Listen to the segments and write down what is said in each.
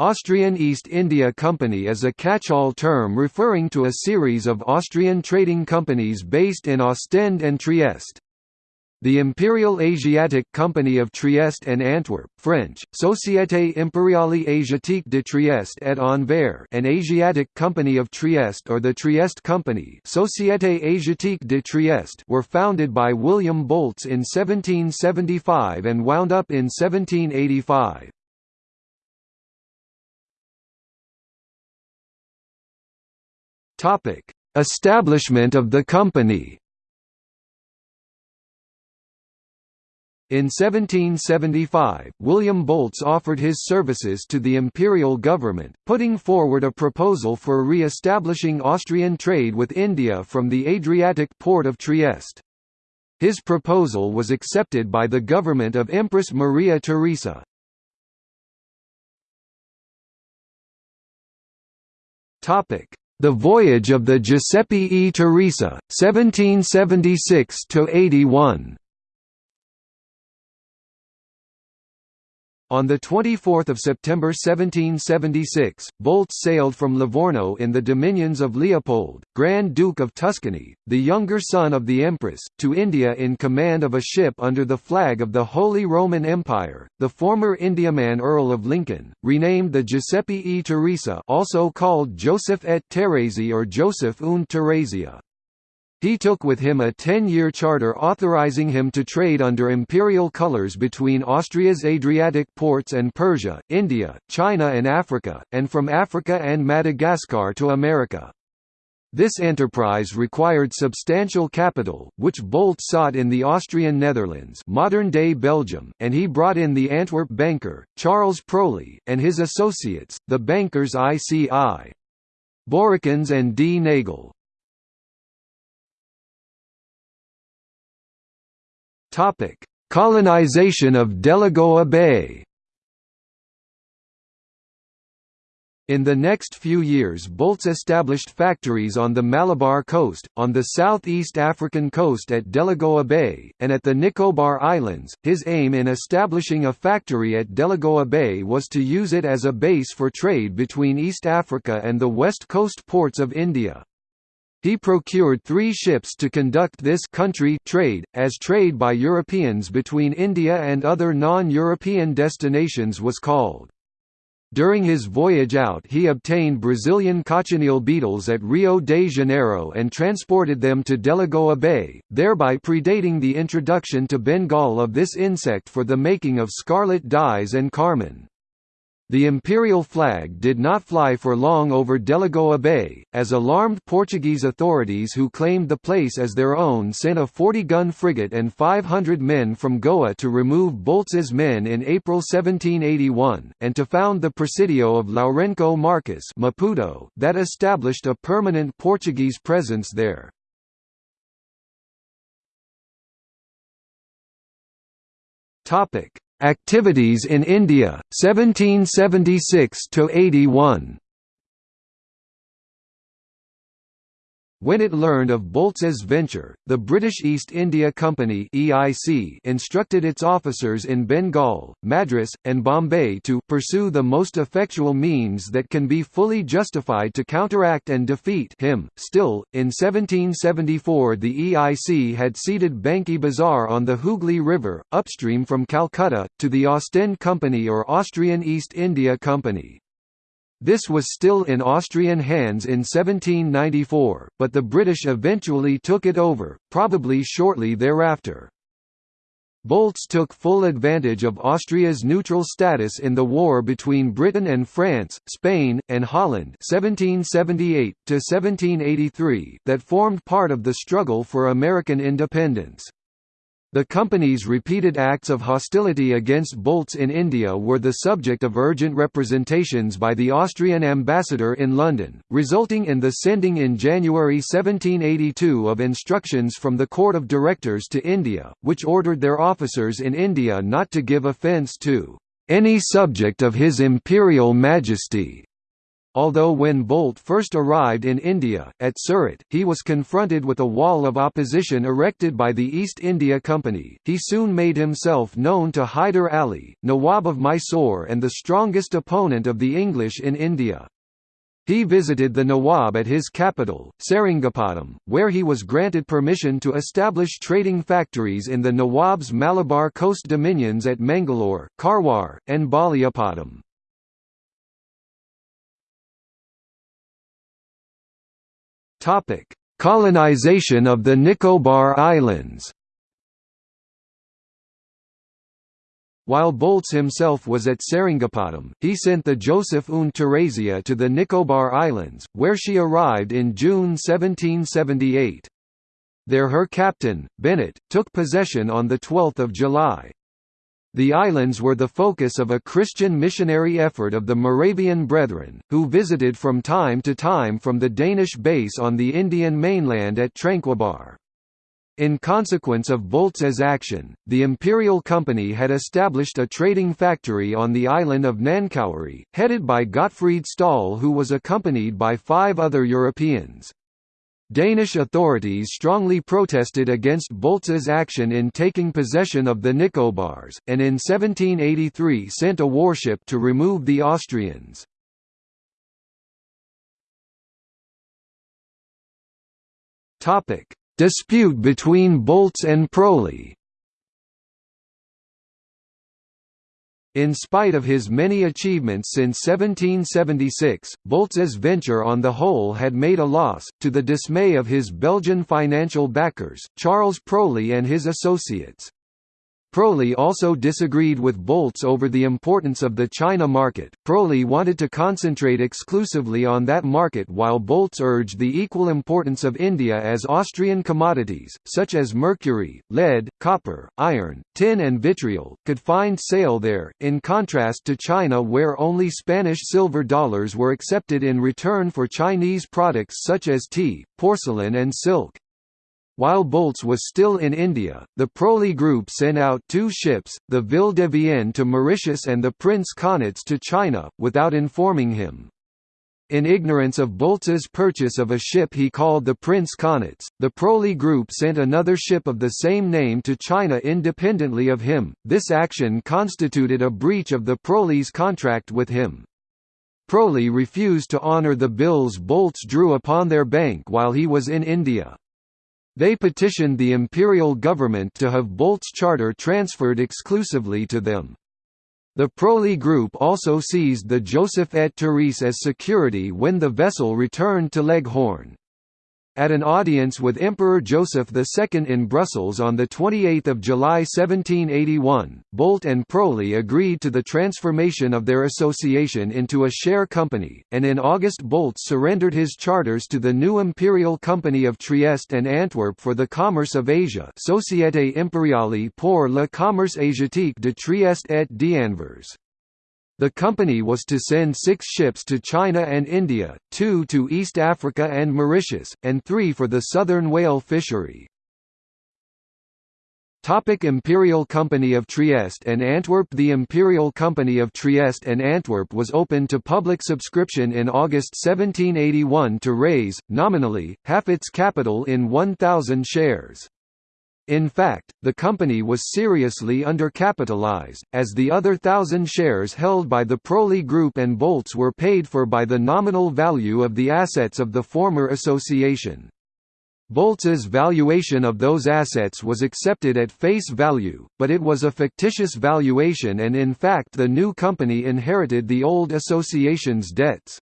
Austrian East India Company is a catch-all term referring to a series of Austrian trading companies based in Ostend and Trieste. The Imperial Asiatic Company of Trieste and Antwerp French, Société Impériale Asiatique de Trieste et Anvers and Asiatic Company of Trieste or the Trieste Company Société Asiatique de Trieste were founded by William Bolts in 1775 and wound up in 1785. Topic: Establishment of the company. In 1775, William Bolts offered his services to the imperial government, putting forward a proposal for re-establishing Austrian trade with India from the Adriatic port of Trieste. His proposal was accepted by the government of Empress Maria Theresa. Topic: the Voyage of the Giuseppe e. Teresa, 1776–81 On 24 September 1776, Bolts sailed from Livorno in the dominions of Leopold, Grand Duke of Tuscany, the younger son of the Empress, to India in command of a ship under the flag of the Holy Roman Empire. The former Indiaman Earl of Lincoln, renamed the Giuseppe e Teresa also called Joseph et Thérèse or Joseph und Theresia. He took with him a ten-year charter authorizing him to trade under imperial colors between Austria's Adriatic ports and Persia, India, China and Africa, and from Africa and Madagascar to America. This enterprise required substantial capital, which Bolt sought in the Austrian Netherlands modern-day Belgium, and he brought in the Antwerp banker, Charles Proli, and his associates, the bankers ICI. Boerikens and D. Nagel. Topic: Colonization of Delagoa Bay. In the next few years Bolts established factories on the Malabar coast, on the southeast African coast at Delagoa Bay, and at the Nicobar Islands. His aim in establishing a factory at Delagoa Bay was to use it as a base for trade between East Africa and the west coast ports of India. He procured three ships to conduct this country trade, as trade by Europeans between India and other non-European destinations was called. During his voyage out he obtained Brazilian cochineal beetles at Rio de Janeiro and transported them to Delagoa Bay, thereby predating the introduction to Bengal of this insect for the making of scarlet dyes and carmine. The imperial flag did not fly for long over Delagoa Bay, as alarmed Portuguese authorities who claimed the place as their own sent a 40-gun frigate and 500 men from Goa to remove Bolts's men in April 1781, and to found the Presidio of Lourenço Marques Maputo, that established a permanent Portuguese presence there. Activities in India, 1776–81 When it learned of Bolts's venture, the British East India Company (EIC) instructed its officers in Bengal, Madras, and Bombay to pursue the most effectual means that can be fully justified to counteract and defeat him. Still, in 1774 the EIC had ceded Banki Bazar on the Hooghly River, upstream from Calcutta, to the Ostend Company or Austrian East India Company. This was still in Austrian hands in 1794, but the British eventually took it over, probably shortly thereafter. Bolts took full advantage of Austria's neutral status in the war between Britain and France, Spain, and Holland 1778 that formed part of the struggle for American independence. The company's repeated acts of hostility against Bolts in India were the subject of urgent representations by the Austrian ambassador in London, resulting in the sending in January 1782 of instructions from the Court of Directors to India, which ordered their officers in India not to give offence to any subject of His Imperial Majesty although when Bolt first arrived in India, at Surat, he was confronted with a wall of opposition erected by the East India Company, he soon made himself known to Hyder Ali, Nawab of Mysore and the strongest opponent of the English in India. He visited the Nawab at his capital, Seringapatam, where he was granted permission to establish trading factories in the Nawab's Malabar coast dominions at Mangalore, Karwar, and Balyapatam. Colonization of the Nicobar Islands While Bolts himself was at Seringapatam, he sent the Joseph und Teresia to the Nicobar Islands, where she arrived in June 1778. There her captain, Bennett, took possession on 12 July. The islands were the focus of a Christian missionary effort of the Moravian Brethren, who visited from time to time from the Danish base on the Indian mainland at Tranquebar. In consequence of Bolts's action, the Imperial Company had established a trading factory on the island of Nancowry, headed by Gottfried Stahl who was accompanied by five other Europeans. Danish authorities strongly protested against Bolts's action in taking possession of the Nicobars, and in 1783 sent a warship to remove the Austrians. Dispute between Bolts and Proli In spite of his many achievements since 1776, Bolts's venture on the whole had made a loss, to the dismay of his Belgian financial backers, Charles Proli and his associates. Proli also disagreed with Bolts over the importance of the China market. Proli wanted to concentrate exclusively on that market while Bolts urged the equal importance of India as Austrian commodities, such as mercury, lead, copper, iron, tin and vitriol, could find sale there, in contrast to China where only Spanish silver dollars were accepted in return for Chinese products such as tea, porcelain and silk. While Bolts was still in India, the Proli group sent out two ships, the Ville de Vienne to Mauritius and the Prince Kaunitz to China, without informing him. In ignorance of Bolts's purchase of a ship he called the Prince Kaunitz, the Proli group sent another ship of the same name to China independently of him. This action constituted a breach of the Proli's contract with him. Proli refused to honor the bills Bolts drew upon their bank while he was in India. They petitioned the imperial government to have Bolt's charter transferred exclusively to them. The Proli group also seized the Joseph et Therese as security when the vessel returned to Leghorn. At an audience with Emperor Joseph II in Brussels on 28 July 1781, Bolt and Proli agreed to the transformation of their association into a share company, and in August Bolt surrendered his charters to the new Imperial Company of Trieste and Antwerp for the commerce of Asia Société Impériale pour le commerce asiatique de Trieste et d'Anvers. The company was to send six ships to China and India, two to East Africa and Mauritius, and three for the southern whale fishery. Topic Imperial Company of Trieste and Antwerp The Imperial Company of Trieste and Antwerp was opened to public subscription in August 1781 to raise, nominally, half its capital in 1,000 shares. In fact, the company was seriously undercapitalized, as the other thousand shares held by the Proli Group and Bolts were paid for by the nominal value of the assets of the former association. Bolts's valuation of those assets was accepted at face value, but it was a fictitious valuation and in fact the new company inherited the old association's debts.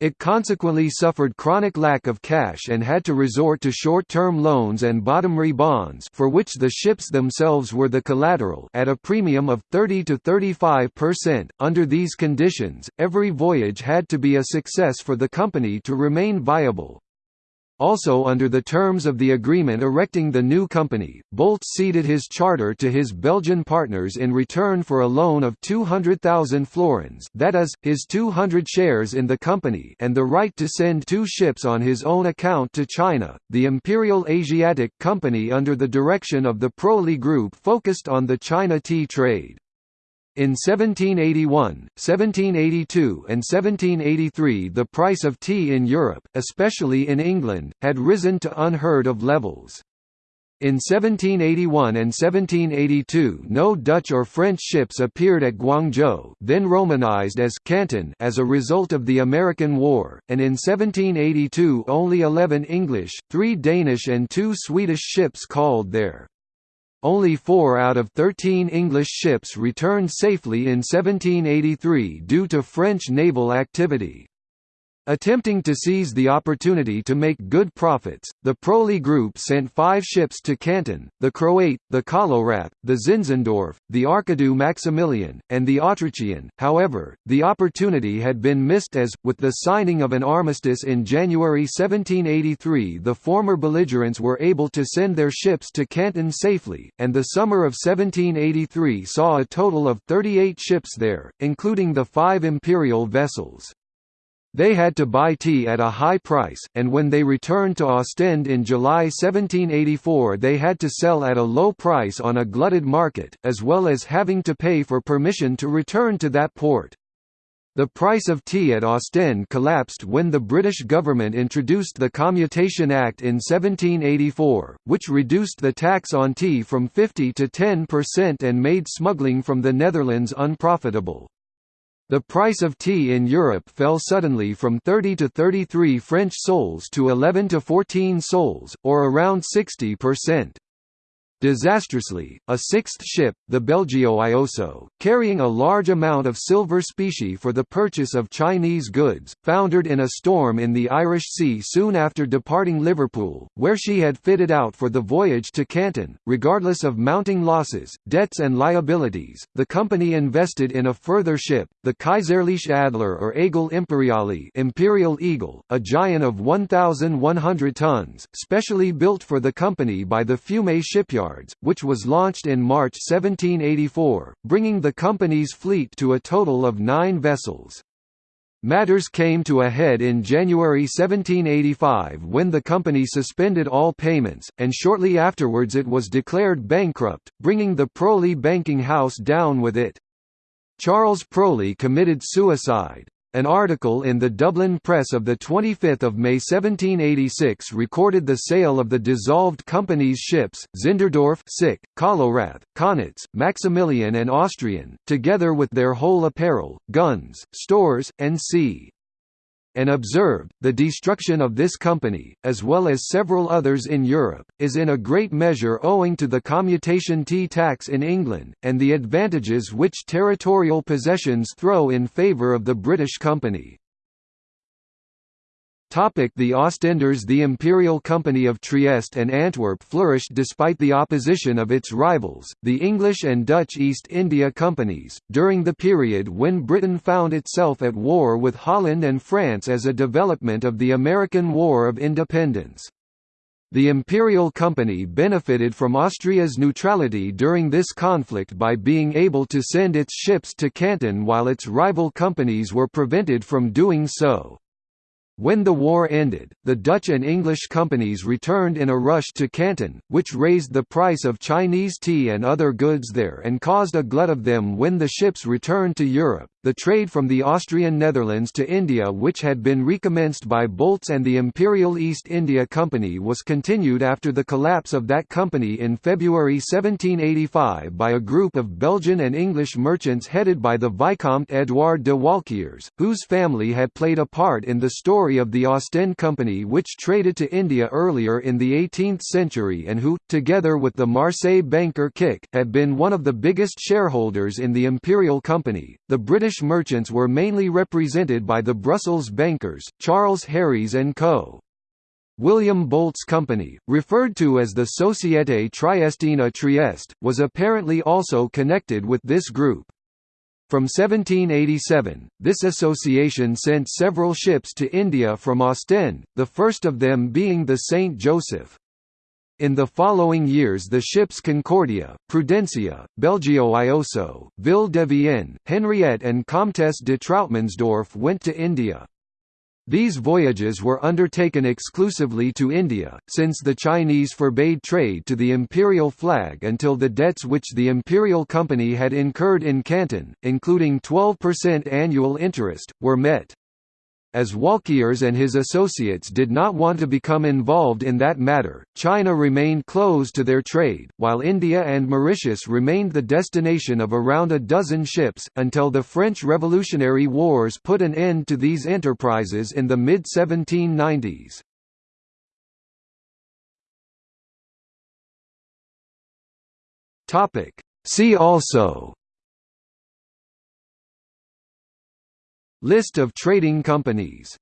It consequently suffered chronic lack of cash and had to resort to short-term loans and bottomry bonds for which the ships themselves were the collateral at a premium of 30 to 35%. Under these conditions, every voyage had to be a success for the company to remain viable. Also under the terms of the agreement erecting the new company, Bolt ceded his charter to his Belgian partners in return for a loan of 200,000 florins that is, his 200 shares in the company and the right to send two ships on his own account to China. The Imperial Asiatic Company under the direction of the Proli Group focused on the China tea trade. In 1781, 1782 and 1783 the price of tea in Europe, especially in England, had risen to unheard of levels. In 1781 and 1782 no Dutch or French ships appeared at Guangzhou then romanized as Canton as a result of the American War, and in 1782 only 11 English, 3 Danish and 2 Swedish ships called there. Only four out of 13 English ships returned safely in 1783 due to French naval activity. Attempting to seize the opportunity to make good profits, the Proli Group sent five ships to Canton, the Croate, the Kolorath, the Zinzendorf, the Archiduc Maximilian, and the Autrichien. However, the opportunity had been missed as, with the signing of an armistice in January 1783 the former belligerents were able to send their ships to Canton safely, and the summer of 1783 saw a total of 38 ships there, including the five imperial vessels. They had to buy tea at a high price, and when they returned to Ostend in July 1784 they had to sell at a low price on a glutted market, as well as having to pay for permission to return to that port. The price of tea at Ostend collapsed when the British government introduced the Commutation Act in 1784, which reduced the tax on tea from 50 to 10% and made smuggling from the Netherlands unprofitable. The price of tea in Europe fell suddenly from 30 to 33 French sols to 11 to 14 sols, or around 60%. Disastrously, a sixth ship, the Belgioioso, carrying a large amount of silver specie for the purchase of Chinese goods, foundered in a storm in the Irish Sea soon after departing Liverpool, where she had fitted out for the voyage to Canton. Regardless of mounting losses, debts and liabilities, the company invested in a further ship, the Kaiserliche Adler or Eagle Imperiale Imperial Eagle, a giant of 1,100 tons, specially built for the company by the Fiume shipyard which was launched in March 1784, bringing the company's fleet to a total of nine vessels. Matters came to a head in January 1785 when the company suspended all payments, and shortly afterwards it was declared bankrupt, bringing the Proli banking house down with it. Charles Proli committed suicide. An article in the Dublin Press of 25 May 1786 recorded the sale of the dissolved company's ships, Zinderdorf Sick, Kolorath, Kaunitz, Maximilian and Austrian, together with their whole apparel, guns, stores, and sea and observed, the destruction of this company, as well as several others in Europe, is in a great measure owing to the commutation tea tax in England, and the advantages which territorial possessions throw in favour of the British company. The Ostenders The Imperial Company of Trieste and Antwerp flourished despite the opposition of its rivals, the English and Dutch East India Companies, during the period when Britain found itself at war with Holland and France as a development of the American War of Independence. The Imperial Company benefited from Austria's neutrality during this conflict by being able to send its ships to Canton while its rival companies were prevented from doing so. When the war ended, the Dutch and English companies returned in a rush to Canton, which raised the price of Chinese tea and other goods there and caused a glut of them when the ships returned to Europe. The trade from the Austrian Netherlands to India which had been recommenced by Bolts and the Imperial East India Company was continued after the collapse of that company in February 1785 by a group of Belgian and English merchants headed by the Vicomte Edouard de Walquiers, whose family had played a part in the story of the Ostend Company which traded to India earlier in the 18th century and who, together with the Marseille banker Kik, had been one of the biggest shareholders in the Imperial Company. The British British merchants were mainly represented by the Brussels bankers, Charles Harries and Co. William Bolt's company, referred to as the Société Triestine à Trieste, was apparently also connected with this group. From 1787, this association sent several ships to India from Ostend, the first of them being the St. Joseph. In the following years the ships Concordia, Prudencia, Belgioioso, Ville de Vienne, Henriette and Comtesse de Trautmannsdorf went to India. These voyages were undertaken exclusively to India, since the Chinese forbade trade to the imperial flag until the debts which the imperial company had incurred in Canton, including 12% annual interest, were met as Walkiers and his associates did not want to become involved in that matter, China remained closed to their trade, while India and Mauritius remained the destination of around a dozen ships, until the French Revolutionary Wars put an end to these enterprises in the mid-1790s. See also List of trading companies